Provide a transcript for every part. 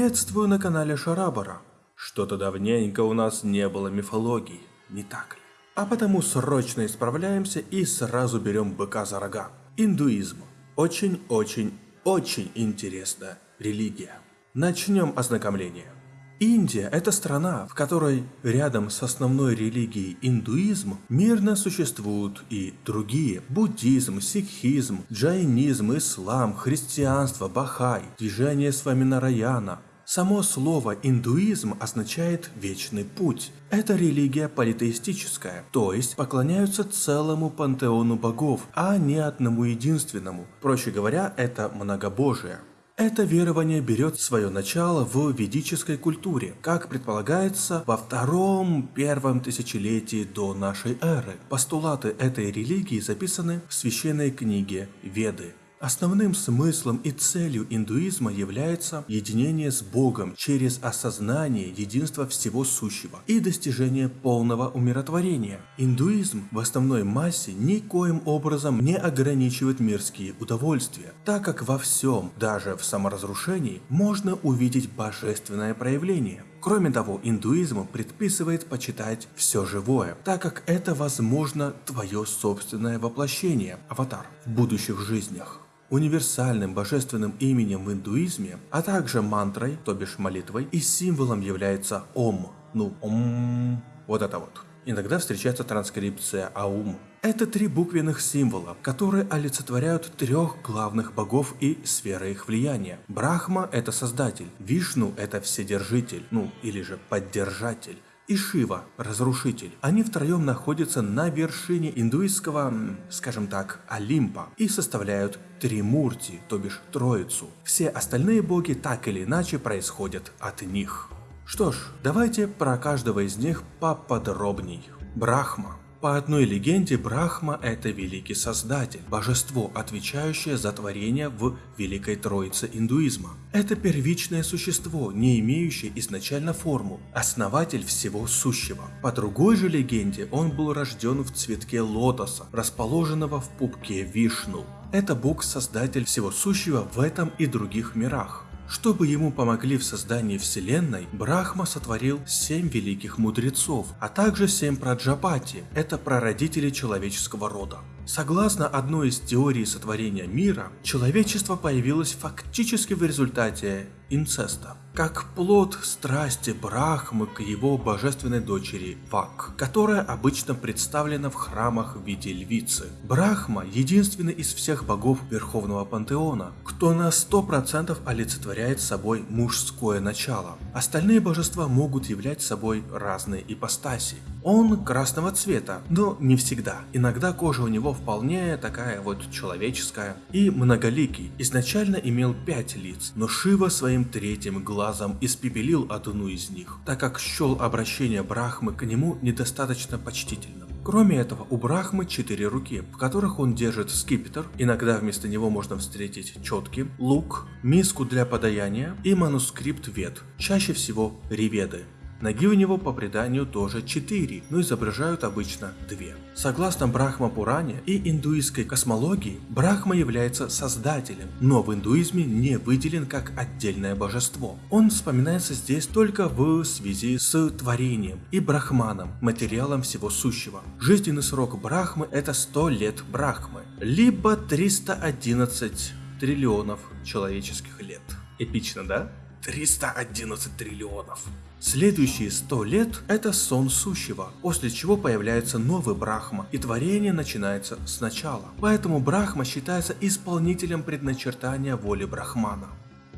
Приветствую на канале Шарабара. Что-то давненько у нас не было мифологии, не так ли? А потому срочно исправляемся и сразу берем быка за рога. Индуизм. Очень-очень-очень интересная религия. Начнем ознакомление. Индия – это страна, в которой рядом с основной религией индуизм мирно существуют и другие – буддизм, сикхизм, джайнизм, ислам, христианство, бахай, движение Сваминараяна. Само слово «индуизм» означает «вечный путь». Это религия политеистическая, то есть поклоняются целому пантеону богов, а не одному единственному. Проще говоря, это многобожие. Это верование берет свое начало в ведической культуре, как предполагается во втором-первом тысячелетии до нашей эры. Постулаты этой религии записаны в священной книге Веды. Основным смыслом и целью индуизма является единение с Богом через осознание единства всего сущего и достижение полного умиротворения. Индуизм в основной массе никоим образом не ограничивает мирские удовольствия, так как во всем, даже в саморазрушении, можно увидеть божественное проявление. Кроме того, индуизм предписывает почитать все живое, так как это возможно твое собственное воплощение, аватар, в будущих жизнях. Универсальным божественным именем в индуизме, а также мантрой, то бишь молитвой, и символом является Ом. Ну, Ом. Вот это вот. Иногда встречается транскрипция Аум. Это три буквенных символа, которые олицетворяют трех главных богов и сферы их влияния. Брахма – это создатель, Вишну – это вседержитель, ну или же поддержатель, и Шива, разрушитель. Они втроем находятся на вершине индуистского, скажем так, Олимпа и составляют Тримурти, то бишь Троицу. Все остальные боги так или иначе происходят от них. Что ж, давайте про каждого из них поподробней. Брахма. По одной легенде, Брахма – это великий создатель, божество, отвечающее за творение в Великой Троице индуизма. Это первичное существо, не имеющее изначально форму, основатель всего сущего. По другой же легенде, он был рожден в цветке лотоса, расположенного в пупке Вишну. Это бог-создатель всего сущего в этом и других мирах. Чтобы ему помогли в создании Вселенной, Брахма сотворил семь великих мудрецов, а также семь праджапати – это прародители человеческого рода. Согласно одной из теорий сотворения мира, человечество появилось фактически в результате инцеста как плод страсти Брахмы к его божественной дочери Вак, которая обычно представлена в храмах в виде львицы. Брахма – единственный из всех богов Верховного Пантеона, кто на 100% олицетворяет собой мужское начало. Остальные божества могут являть собой разные ипостаси. Он красного цвета, но не всегда. Иногда кожа у него вполне такая вот человеческая. И многоликий. Изначально имел пять лиц, но Шива своим третьим глазом испепелил одну из них, так как счел обращение Брахмы к нему недостаточно почтительным. Кроме этого, у Брахмы четыре руки, в которых он держит скипетр, иногда вместо него можно встретить четки, лук, миску для подаяния и манускрипт вед, чаще всего реведы. Ноги у него по преданию тоже 4, но изображают обычно 2. Согласно Брахма Пуране и индуистской космологии, Брахма является создателем, но в индуизме не выделен как отдельное божество. Он вспоминается здесь только в связи с творением и Брахманом, материалом всего сущего. Жизненный срок Брахмы это 100 лет Брахмы, либо 311 триллионов человеческих лет. Эпично, да? 311 триллионов. Следующие 100 лет – это сон сущего, после чего появляется новый Брахма, и творение начинается сначала. Поэтому Брахма считается исполнителем предначертания воли Брахмана.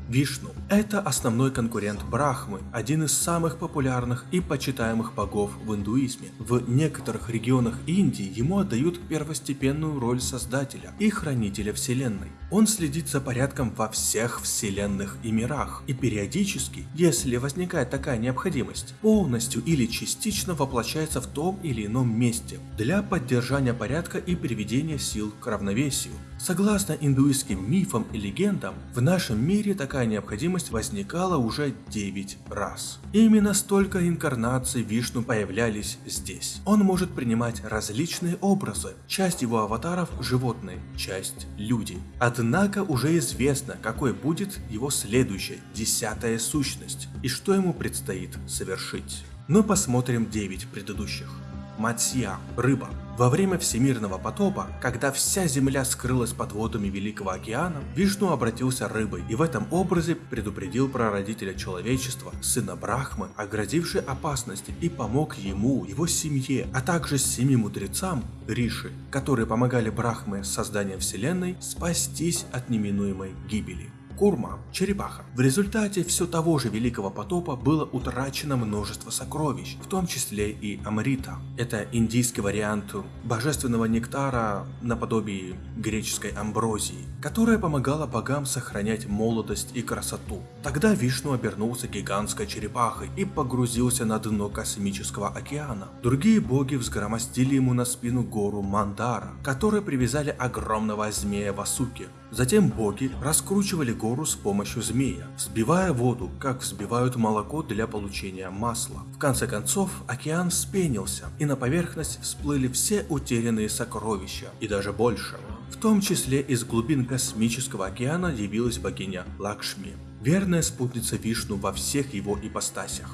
Вишну – это основной конкурент Брахмы, один из самых популярных и почитаемых богов в индуизме. В некоторых регионах Индии ему отдают первостепенную роль создателя и хранителя вселенной. Он следит за порядком во всех вселенных и мирах, и периодически, если возникает такая необходимость, полностью или частично воплощается в том или ином месте для поддержания порядка и приведения сил к равновесию. Согласно индуистским мифам и легендам, в нашем мире такая необходимость возникала уже 9 раз. Именно столько инкарнаций Вишну появлялись здесь. Он может принимать различные образы. Часть его аватаров – животные, часть – люди. Однако уже известно, какой будет его следующая, десятая сущность, и что ему предстоит совершить. Но посмотрим 9 предыдущих. Матсья – рыба. Во время всемирного потопа, когда вся земля скрылась под водами Великого океана, Вишну обратился рыбой и в этом образе предупредил прародителя человечества, сына Брахмы, о грозившей опасности и помог ему, его семье, а также семи мудрецам, Риши, которые помогали Брахме с вселенной, спастись от неминуемой гибели. Курма, черепаха. В результате все того же великого потопа было утрачено множество сокровищ, в том числе и амрита. Это индийский вариант божественного нектара наподобие греческой амброзии, которая помогала богам сохранять молодость и красоту. Тогда Вишну обернулся гигантской черепахой и погрузился на дно космического океана. Другие боги взгромостили ему на спину гору Мандара, которые привязали огромного змея Васуки. Затем боги раскручивали гору с помощью змея, взбивая воду, как взбивают молоко для получения масла. В конце концов, океан вспенился, и на поверхность всплыли все утерянные сокровища, и даже больше. В том числе из глубин космического океана явилась богиня Лакшми, верная спутница Вишну во всех его ипостасях.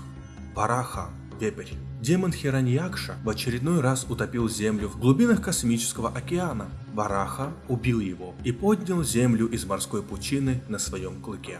Параха вепрь. Демон Хираньякша в очередной раз утопил Землю в глубинах космического океана. Вараха убил его и поднял Землю из морской пучины на своем клыке.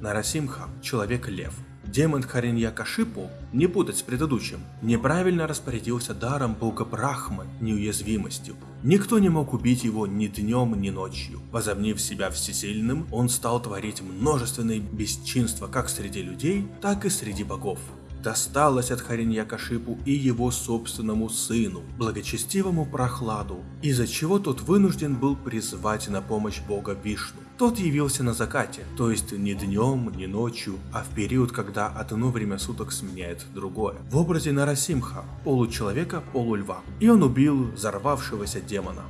Нарасимха – человек-лев. Демон Хариньякашипу, не путать с предыдущим, неправильно распорядился даром бога Брахмы, неуязвимостью. Никто не мог убить его ни днем, ни ночью. Возомнив себя всесильным, он стал творить множественные бесчинства как среди людей, так и среди богов досталось от Хариньякашипу и его собственному сыну, благочестивому Прохладу, из-за чего тот вынужден был призвать на помощь бога Вишну. Тот явился на закате, то есть не днем, не ночью, а в период, когда одно время суток сменяет другое. В образе Нарасимха, получеловека, полульва. И он убил взорвавшегося демона.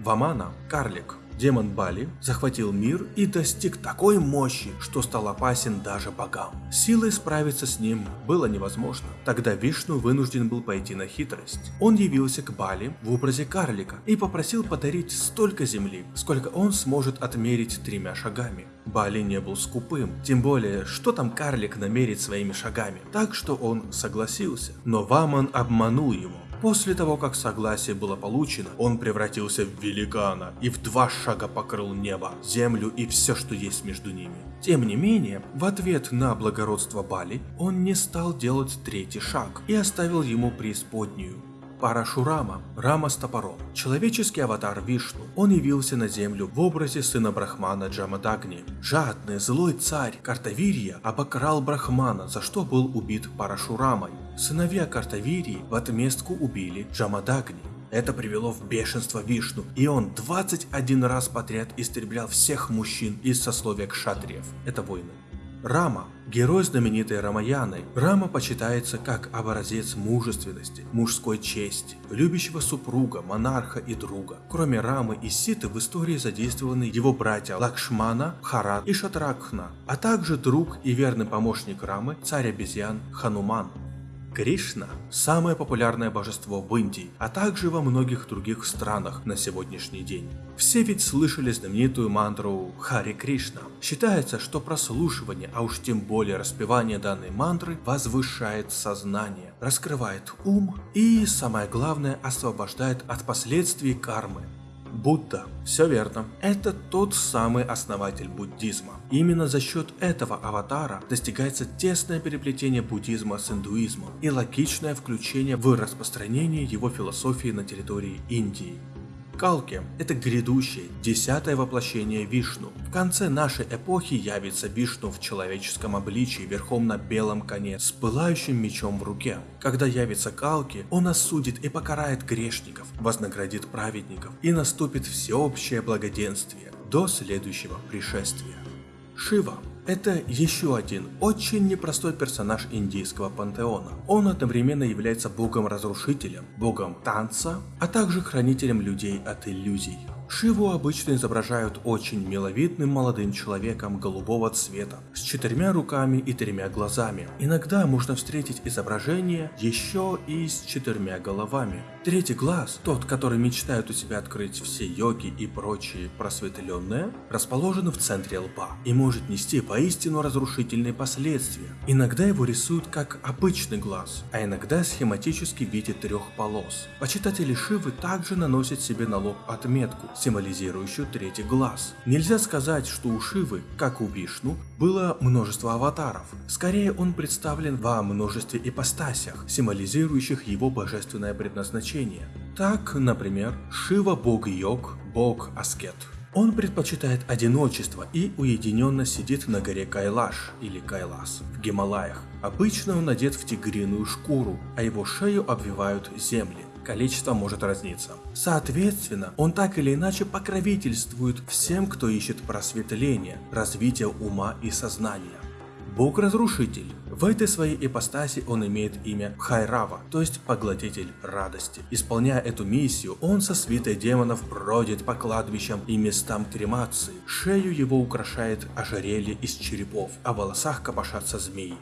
Вамана – карлик, Демон Бали захватил мир и достиг такой мощи, что стал опасен даже богам. Силой справиться с ним было невозможно. Тогда Вишну вынужден был пойти на хитрость. Он явился к Бали в образе карлика и попросил подарить столько земли, сколько он сможет отмерить тремя шагами. Бали не был скупым, тем более, что там карлик намерит своими шагами, так что он согласился. Но Ваман обманул его. После того, как согласие было получено, он превратился в великана и в два шага покрыл небо, землю и все, что есть между ними. Тем не менее, в ответ на благородство Бали, он не стал делать третий шаг и оставил ему преисподнюю. Парашурама, Рама с топором, человеческий аватар Вишну. Он явился на землю в образе сына Брахмана Джамадагни. Жадный, злой царь Картавирия обокрал Брахмана, за что был убит Парашурамой. Сыновья Картавирии в отместку убили Джамадагни. Это привело в бешенство Вишну, и он 21 раз подряд истреблял всех мужчин из сословия кшатриев. Это войны. Рама – герой знаменитой Рамаяны. Рама почитается как образец мужественности, мужской чести, любящего супруга, монарха и друга. Кроме Рамы и Ситы в истории задействованы его братья Лакшмана, Харат и Шатракхна, а также друг и верный помощник Рамы, царь обезьян Хануман. Кришна – самое популярное божество в Индии, а также во многих других странах на сегодняшний день. Все ведь слышали знаменитую мантру Хари Кришна. Считается, что прослушивание, а уж тем более распевание данной мантры возвышает сознание, раскрывает ум и, самое главное, освобождает от последствий кармы. Будда. Все верно. Это тот самый основатель буддизма. Именно за счет этого аватара достигается тесное переплетение буддизма с индуизмом и логичное включение в распространение его философии на территории Индии. Калки – это грядущее, десятое воплощение Вишну. В конце нашей эпохи явится Вишну в человеческом обличии верхом на белом коне с пылающим мечом в руке. Когда явится Калки, он осудит и покарает грешников, вознаградит праведников и наступит всеобщее благоденствие до следующего пришествия. Шива это еще один очень непростой персонаж индийского пантеона. Он одновременно является богом-разрушителем, богом танца, а также хранителем людей от иллюзий. Шиву обычно изображают очень миловидным молодым человеком голубого цвета, с четырьмя руками и тремя глазами. Иногда можно встретить изображение еще и с четырьмя головами. Третий глаз, тот, который мечтают у себя открыть все йоги и прочие просветленные, расположен в центре лба и может нести поистину разрушительные последствия. Иногда его рисуют как обычный глаз, а иногда схематически в виде трех полос. Почитатели Шивы также наносят себе на лоб отметку, символизирующую третий глаз. Нельзя сказать, что у Шивы, как у Вишну, было множество аватаров. Скорее он представлен во множестве ипостасях, символизирующих его божественное предназначение значение. Так, например, Шива бог йог, бог аскет. Он предпочитает одиночество и уединенно сидит на горе Кайлаш или Кайлас в Гималаях. Обычно он одет в тигриную шкуру, а его шею обвивают земли. Количество может разниться. Соответственно, он так или иначе покровительствует всем, кто ищет просветление, развитие ума и сознания. Бог-разрушитель. В этой своей ипостаси он имеет имя Хайрава, то есть поглотитель радости. Исполняя эту миссию, он со свитой демонов бродит по кладбищам и местам кремации. Шею его украшает ожерелье из черепов, а в волосах копошатся змеи.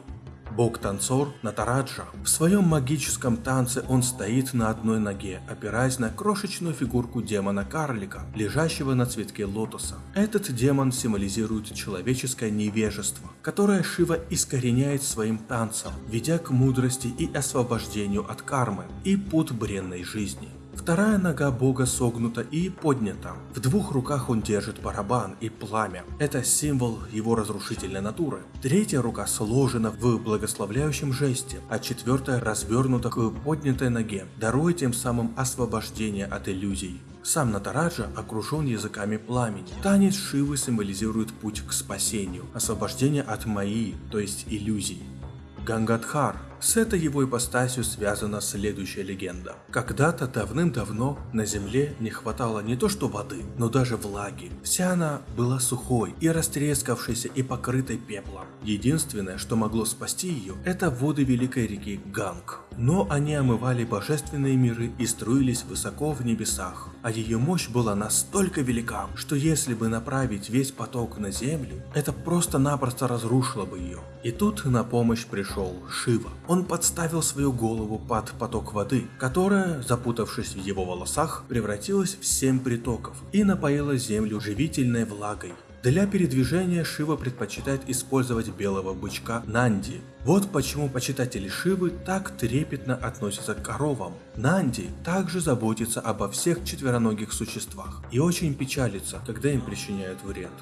Бог-танцор Натараджа. В своем магическом танце он стоит на одной ноге, опираясь на крошечную фигурку демона-карлика, лежащего на цветке лотоса. Этот демон символизирует человеческое невежество, которое Шива искореняет своим танцем, ведя к мудрости и освобождению от кармы и пут бренной жизни. Вторая нога бога согнута и поднята. В двух руках он держит барабан и пламя. Это символ его разрушительной натуры. Третья рука сложена в благословляющем жесте, а четвертая развернута к поднятой ноге, даруя тем самым освобождение от иллюзий. Сам Натараджа окружен языками пламени. Танец Шивы символизирует путь к спасению, освобождение от Майи, то есть иллюзий. Гангадхар с этой его ипостасью связана следующая легенда. Когда-то давным-давно на земле не хватало не то что воды, но даже влаги. Вся она была сухой и растрескавшейся и покрытой пеплом. Единственное, что могло спасти ее, это воды великой реки Ганг. Но они омывали божественные миры и струились высоко в небесах. А ее мощь была настолько велика, что если бы направить весь поток на землю, это просто-напросто разрушило бы ее. И тут на помощь пришел Шива. Он подставил свою голову под поток воды, которая, запутавшись в его волосах, превратилась в семь притоков и напоила землю живительной влагой. Для передвижения Шива предпочитает использовать белого бычка Нанди. Вот почему почитатели Шивы так трепетно относятся к коровам. Нанди также заботится обо всех четвероногих существах и очень печалится, когда им причиняют вред.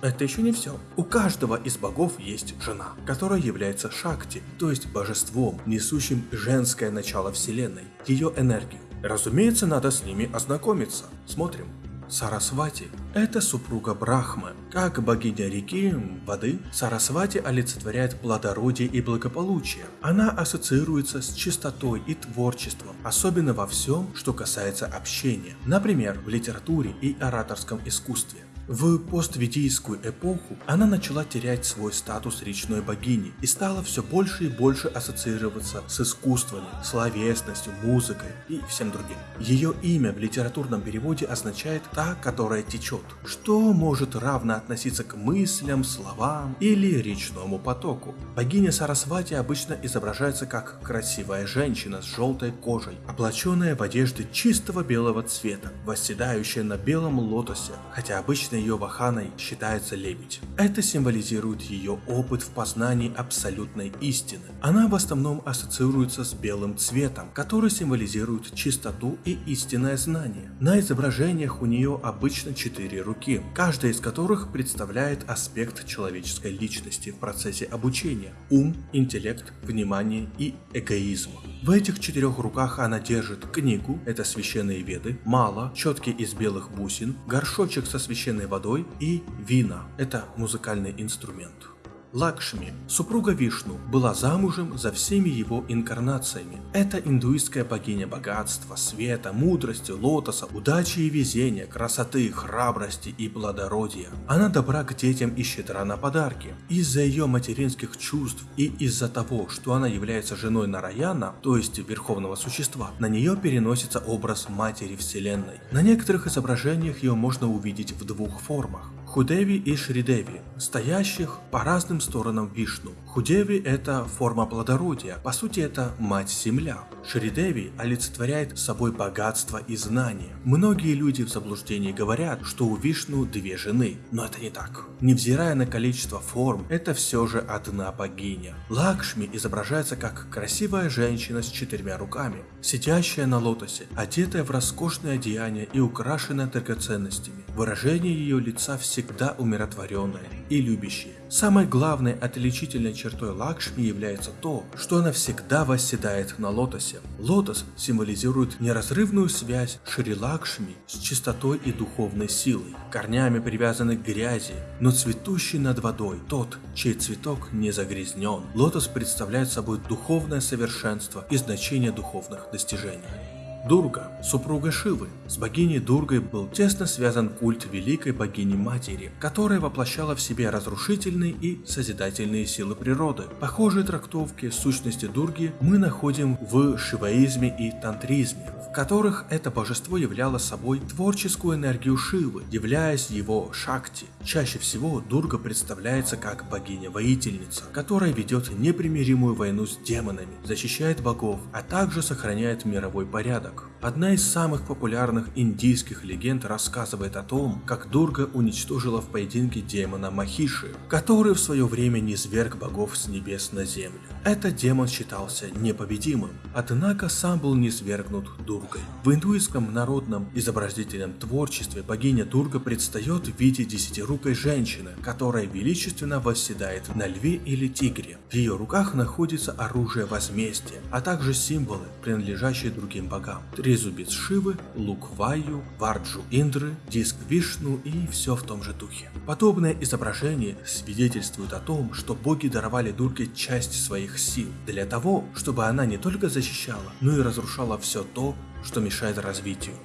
Это еще не все. У каждого из богов есть жена, которая является Шакти, то есть божеством, несущим женское начало вселенной, ее энергию. Разумеется, надо с ними ознакомиться. Смотрим. Сарасвати – это супруга Брахмы. Как богиня реки, воды, Сарасвати олицетворяет плодородие и благополучие. Она ассоциируется с чистотой и творчеством, особенно во всем, что касается общения. Например, в литературе и ораторском искусстве. В постведийскую эпоху она начала терять свой статус речной богини и стала все больше и больше ассоциироваться с искусствами, словесностью, музыкой и всем другим. Ее имя в литературном переводе означает «та, которая течет», что может равно относиться к мыслям, словам или речному потоку. Богиня Сарасвати обычно изображается как красивая женщина с желтой кожей, облаченная в одежды чистого белого цвета, восседающая на белом лотосе, хотя обычно ее ваханой считается лебедь. Это символизирует ее опыт в познании абсолютной истины. Она в основном ассоциируется с белым цветом, который символизирует чистоту и истинное знание. На изображениях у нее обычно четыре руки, каждая из которых представляет аспект человеческой личности в процессе обучения – ум, интеллект, внимание и эгоизм. В этих четырех руках она держит книгу, это священные веды, мало, четки из белых бусин, горшочек со священной водой и вина, это музыкальный инструмент. Лакшми, супруга Вишну, была замужем за всеми его инкарнациями. Это индуистская богиня богатства, света, мудрости, лотоса, удачи и везения, красоты, храбрости и плодородия. Она добра к детям и щедра на подарки. Из-за ее материнских чувств и из-за того, что она является женой Нараяна, то есть верховного существа, на нее переносится образ матери вселенной. На некоторых изображениях ее можно увидеть в двух формах. Худеви и Шридеви, стоящих по разным сторонам Вишну. Худеви – это форма плодородия, по сути это мать-земля. Шридеви олицетворяет собой богатство и знание. Многие люди в заблуждении говорят, что у Вишну две жены, но это не так. Невзирая на количество форм, это все же одна богиня. Лакшми изображается как красивая женщина с четырьмя руками, сидящая на лотосе, одетая в роскошное одеяние и украшенная драгоценностями. Выражение ее лица всегда умиротворенное и любящее. Самой главной отличительной чертой Лакшми является то, что она всегда восседает на лотосе. Лотос символизирует неразрывную связь Шри Лакшми с чистотой и духовной силой, корнями привязаны к грязи, но цветущий над водой, тот, чей цветок не загрязнен. Лотос представляет собой духовное совершенство и значение духовных достижений. Дурга, супруга Шивы. С богиней Дургой был тесно связан культ великой богини-матери, которая воплощала в себе разрушительные и созидательные силы природы. Похожие трактовки сущности Дурги мы находим в шиваизме и тантризме, в которых это божество являло собой творческую энергию Шивы, являясь его шакти. Чаще всего Дурга представляется как богиня-воительница, которая ведет непримиримую войну с демонами, защищает богов, а также сохраняет мировой порядок порядок. Одна из самых популярных индийских легенд рассказывает о том, как Дурга уничтожила в поединке демона Махиши, который в свое время низверг богов с небес на землю. Этот демон считался непобедимым, однако сам был низвергнут Дургой. В индуистском народном изобразительном творчестве богиня Дурга предстает в виде десятирукой женщины, которая величественно восседает на льве или тигре. В ее руках находится оружие возмездия, а также символы, принадлежащие другим богам. Трезубец Шивы, лук Ваю, Варджу Индры, диск Вишну и все в том же духе. Подобное изображение свидетельствует о том, что боги даровали Дурге часть своих сил, для того, чтобы она не только защищала, но и разрушала все то, что мешает развитию.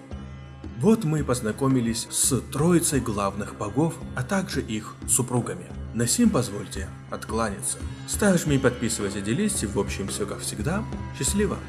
Вот мы и познакомились с троицей главных богов, а также их супругами. На сим позвольте откланяться. Ставь, жми, подписывайся, делись, в общем все как всегда. Счастливо!